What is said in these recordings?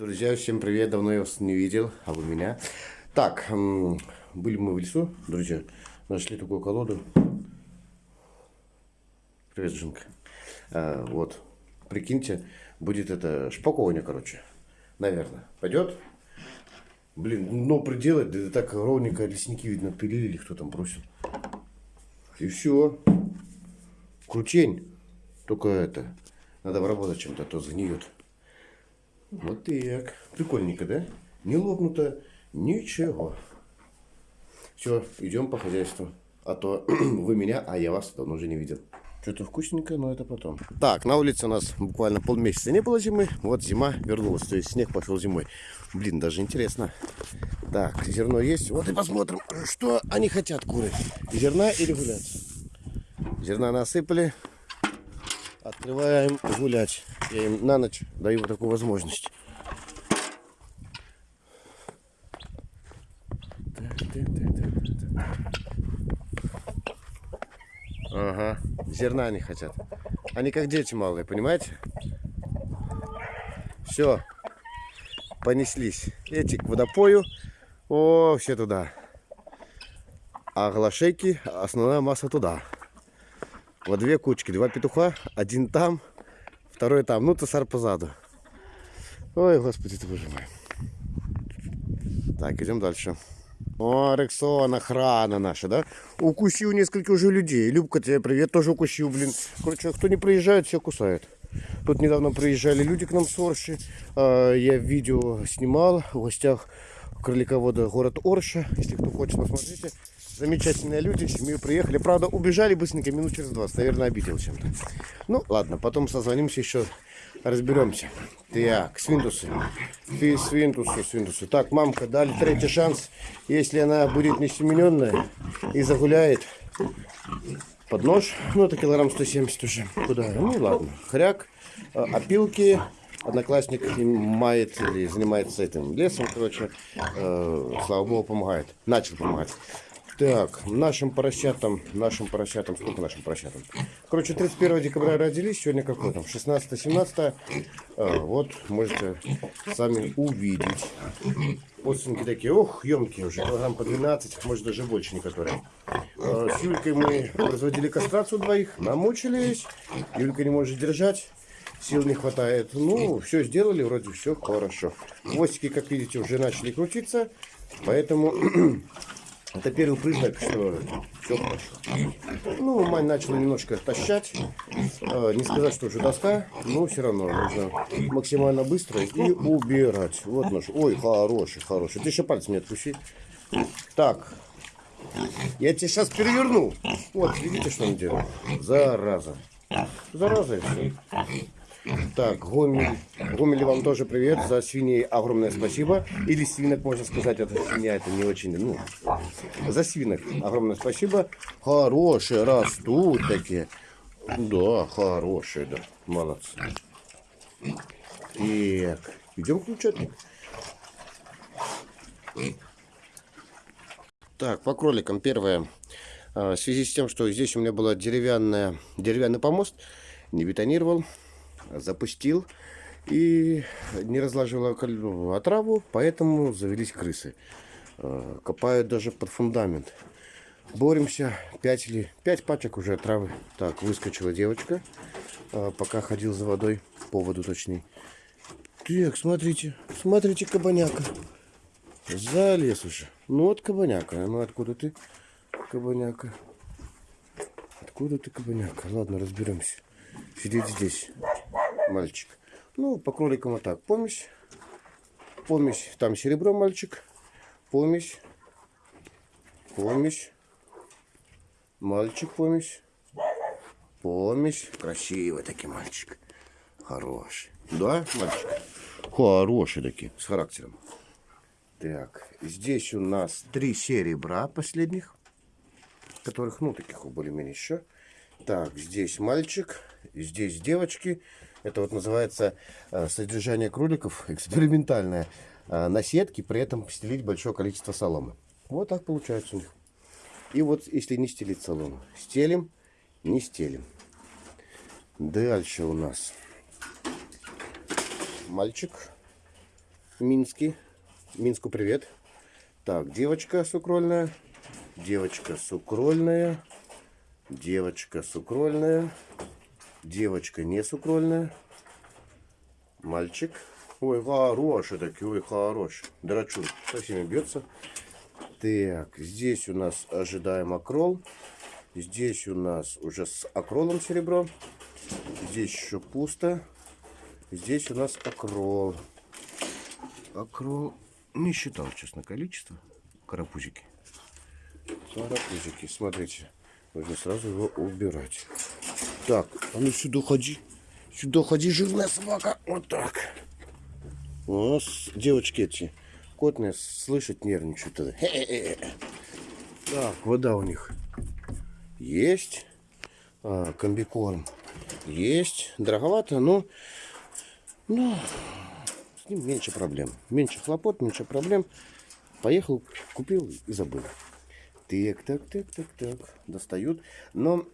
Друзья, всем привет, давно я вас не видел, а вы меня. Так, были мы в лесу, друзья, нашли такую колоду. Привет, Жинка. А, вот, прикиньте, будет это шпакование, короче, наверное. Пойдет? Блин, но приделать, да так ровненько лесники, видно, пилили или кто там бросил. И все. Крутень. Только это, надо обработать чем-то, а то сгниет. Вот так. Прикольненько, да? Не лопнуто, ничего. Все, идем по хозяйству. А то вы меня, а я вас давно уже не видел. Что-то вкусненькое, но это потом. Так, на улице у нас буквально полмесяца не было зимы. Вот зима вернулась, то есть снег пошел зимой. Блин, даже интересно. Так, зерно есть. Вот и посмотрим, что они хотят, куры. Зерна или гулять? Зерна насыпали. Открываем гулять. Я им на ночь даю вот такую возможность. Ага, зерна они хотят. Они как дети малые, понимаете? Все, понеслись. Эти к водопою. О, все туда. А глашейки, основная масса туда. Вот две кучки, два петуха, один там, второй там, ну тусар позаду. Ой, господи ты боже мой. Так, идем дальше. О, Рексон, охрана наша, да? Укусил несколько уже людей. Любка, тебе привет, тоже укусил, блин. Короче, кто не приезжает, все кусает. Тут недавно приезжали люди к нам с Орши. А, я видео снимал в гостях кроликовода город Орша. Если кто хочет, посмотрите. Замечательные люди, семью приехали. Правда, убежали быстренько, минут через 20. Наверное, обидел чем-то. Ну, ладно, потом созвонимся еще, разберемся. Так, свинтусы. Фи, свинтусы, свинтусы. Так, мамка, дали третий шанс. Если она будет несемененная и загуляет под нож, ну, это килограмм 170 уже. Куда? Ну, ладно. Хряк, э, опилки, одноклассник мает или занимается этим лесом, короче, э, слава богу, помогает. Начал помогать. Так, нашим поросятам, нашим поросятам, сколько нашим поросятам? Короче, 31 декабря родились, сегодня какой там, 16-17. А, вот, можете сами увидеть. Подсынки такие, ох, емкие уже, килограмм по 12, может даже больше некоторые. А, с Юлькой мы производили кастрацию двоих, намучились. Юлька не может держать, сил не хватает. Ну, все сделали, вроде все хорошо. Хвостики, как видите, уже начали крутиться, поэтому Это первый признак, что все хорошо. Ну, мать начала немножко тащать. Э, не сказать, что уже доска, но все равно нужно максимально быстро и убирать. Вот наш. Ой, хороший, хороший. Ты еще пальцем не отпусти. Так. Я тебе сейчас переверну. Вот, видите, что он делает? Зараза. Зараза и все. Так, Гомель. Гомель вам тоже привет. За свиней огромное спасибо. Или свинок, можно сказать, это свинья, это не очень, ну, за свинок огромное спасибо. Хорошие растут такие. Да, хорошие, да. Молодцы. Так, идем включать. Так, по кроликам первое. А, в связи с тем, что здесь у меня была деревянная, деревянный помост, не бетонировал, запустил и не разложил отраву, поэтому завелись крысы. Э, копают даже под фундамент. Боремся. 5 или 5 пачек уже отравы. Так, выскочила девочка, э, пока ходил за водой, по воду точнее. Так, смотрите, смотрите, кабаняка. Залез уже. Ну вот кабаняка. Ну откуда ты, кабаняка? Откуда ты, кабаняка? Ладно, разберемся. Сидеть здесь мальчик. Ну, по кроликам вот так. Помесь. Помесь. Там серебро мальчик. Помесь. Помесь. Мальчик помесь. Помесь. Красивый таки мальчик. Хороший. Да, мальчик? Хороший таки, с характером. Так, здесь у нас три серебра последних, которых, ну, таких более-менее еще. Так, здесь мальчик, здесь девочки. Это вот называется э, содержание кроликов экспериментальное на сетке, при этом стелить большое количество соломы. Вот так получается у них. И вот если не стелить солому, стелим, не стелим. Дальше у нас мальчик. Минский. Минску привет. Так, девочка сукрольная. Девочка сукрольная. Девочка сукрольная. Девочка не сукрольная. Мальчик. Ой, хороший такой, ой, хороший. Драчун. Со всеми бьется. Так, здесь у нас ожидаем акрол. Здесь у нас уже с акролом серебро. Здесь еще пусто. Здесь у нас акрол. Акрол не считал, честно, количество. Карапузики. Карапузики, смотрите. Нужно сразу его убирать. Так, а ну сюда ходи. Сюда ходи, жирная собака. Вот так. У нас девочки эти котные слышать нервничают. тогда. Хе-хе-хе. Так, вода у них есть. А, комбикорм есть. Дороговато, но, но с ним меньше проблем. Меньше хлопот, меньше проблем. Поехал, купил и забыл. Так, так, так, так, так. Достают. Но,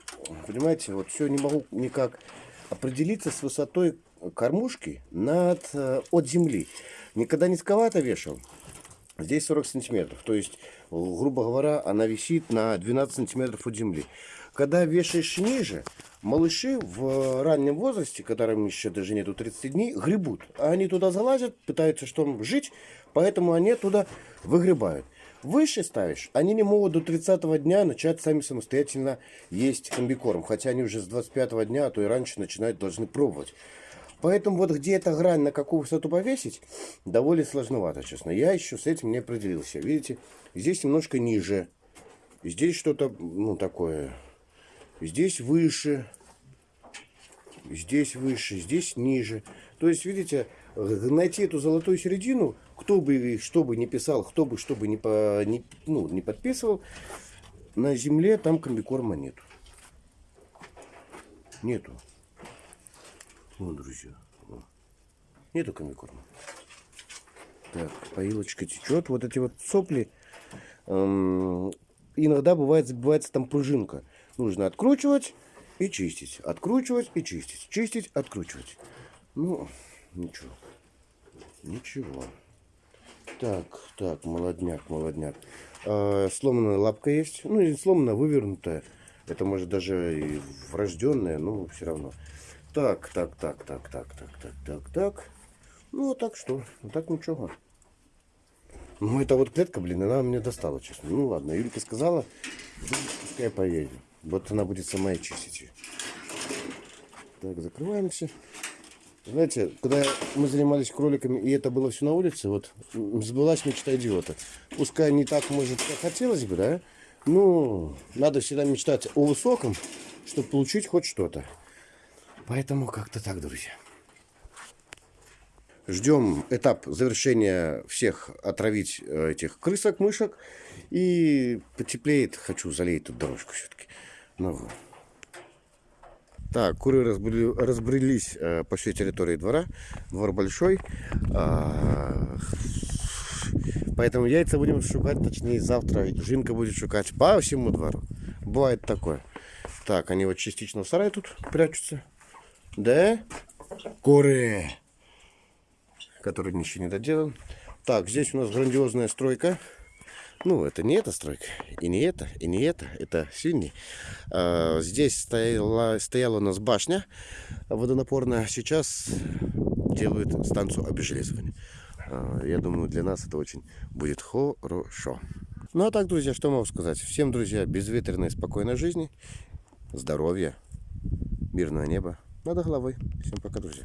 понимаете, вот все не могу никак определиться с высотой кормушки над, э, от земли. Никогда низковато вешал. Здесь 40 сантиметров. То есть, грубо говоря, она висит на 12 сантиметров от земли. Когда вешаешь ниже, малыши в раннем возрасте, которым еще даже нету 30 дней, гребут. А они туда залазят, пытаются что жить, поэтому они туда выгребают. Выше ставишь, они не могут до 30 дня начать сами самостоятельно есть комбикорм. Хотя они уже с 25 дня, а то и раньше начинают, должны пробовать. Поэтому вот где эта грань, на какую высоту повесить, довольно сложновато, честно. Я еще с этим не определился. Видите, здесь немножко ниже. Здесь что-то, ну, такое. Здесь выше. Здесь выше, здесь ниже. То есть, видите, найти эту золотую середину, кто бы что бы не писал, кто бы что бы не, по, не, ну, не подписывал, на земле там комбикорма нету. Нету. Вот, друзья. Вон. Нету комбикорма. Так, поилочка течет. Вот эти вот сопли. Эм, иногда бывает забивается там пружинка. Нужно откручивать и чистить. Откручивать и чистить. Чистить, откручивать. Ну, ничего. Ничего. Так, так, молодняк, молодняк. Э, сломанная лапка есть. Ну, не сломанная, вывернутая. Это может даже и врожденная, но все равно. Так, так, так, так, так, так, так, так, так. Ну, вот так что? Вот так ничего. Ну, это вот клетка, блин, она мне достала, честно. Ну, ладно, Юлька сказала, пускай поедем. Вот она будет сама и чистить ее. Так, закрываемся. Знаете, когда мы занимались кроликами, и это было все на улице, вот сбылась мечта идиота. Пускай не так, может, как хотелось бы, да? Ну, надо всегда мечтать о высоком, чтобы получить хоть что-то. Поэтому как-то так, друзья. Ждем этап завершения всех отравить э, этих крысок, мышек. И потеплеет. Хочу залить тут дорожку все-таки. Ну, так, куры разбрели, разбрелись э, по всей территории двора. Двор большой. А, поэтому яйца будем шукать, точнее завтра Жинка будет шукать по всему двору. Бывает такое. Так, они вот частично в сарае тут прячутся. Да? Куры. Который ничего не доделан. Так, здесь у нас грандиозная стройка. Ну, это не эта стройка, и не это, и не это, это синий. А, здесь стояла, стояла у нас башня водонапорная, сейчас делают станцию обезжелезывания. А, я думаю, для нас это очень будет хорошо. Ну, а так, друзья, что могу сказать? Всем, друзья, безветренной, спокойной жизни, здоровья, мирного неба над головой. Всем пока, друзья.